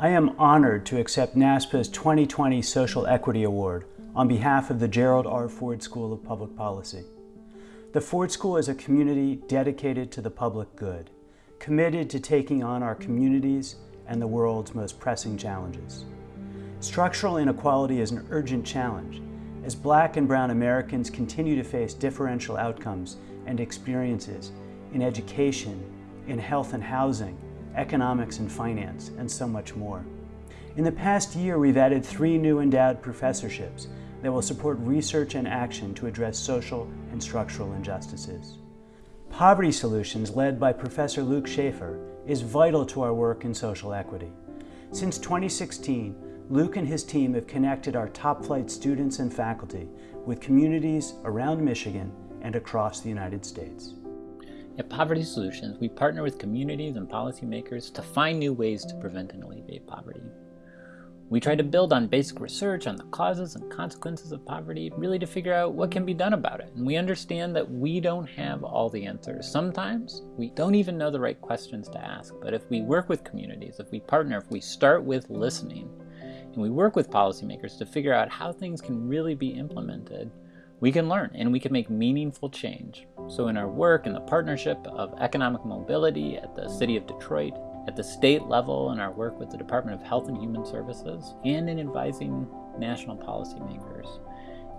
I am honored to accept NASPAA's 2020 Social Equity Award on behalf of the Gerald R. Ford School of Public Policy. The Ford School is a community dedicated to the public good, committed to taking on our communities and the world's most pressing challenges. Structural inequality is an urgent challenge as black and brown Americans continue to face differential outcomes and experiences in education, in health and housing, economics and finance, and so much more. In the past year, we've added three new endowed professorships that will support research and action to address social and structural injustices. Poverty Solutions, led by Professor Luke Shaefer, is vital to our work in social equity. Since 2016, Luke and his team have connected our top flight students and faculty with communities around Michigan and across the United States. At Poverty Solutions, we partner with communities and policymakers to find new ways to prevent and alleviate poverty. We try to build on basic research on the causes and consequences of poverty, really to figure out what can be done about it. And we understand that we don't have all the answers. Sometimes we don't even know the right questions to ask. But if we work with communities, if we partner, if we start with listening, and we work with policymakers to figure out how things can really be implemented, we can learn and we can make meaningful change. So in our work in the partnership of economic mobility at the City of Detroit, at the state level in our work with the Department of Health and Human Services, and in advising national policymakers.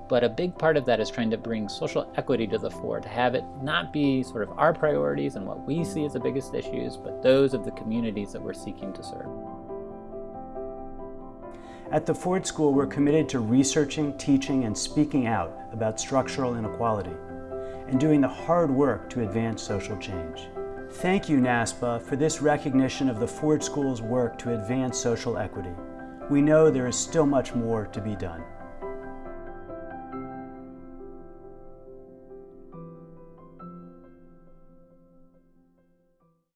But a big part of that is trying to bring social equity to the fore, to have it not be sort of our priorities and what we see as the biggest issues, but those of the communities that we're seeking to serve. At the Ford School, we're committed to researching, teaching, and speaking out about structural inequality and doing the hard work to advance social change. Thank you, NASPAA, for this recognition of the Ford School's work to advance social equity. We know there is still much more to be done.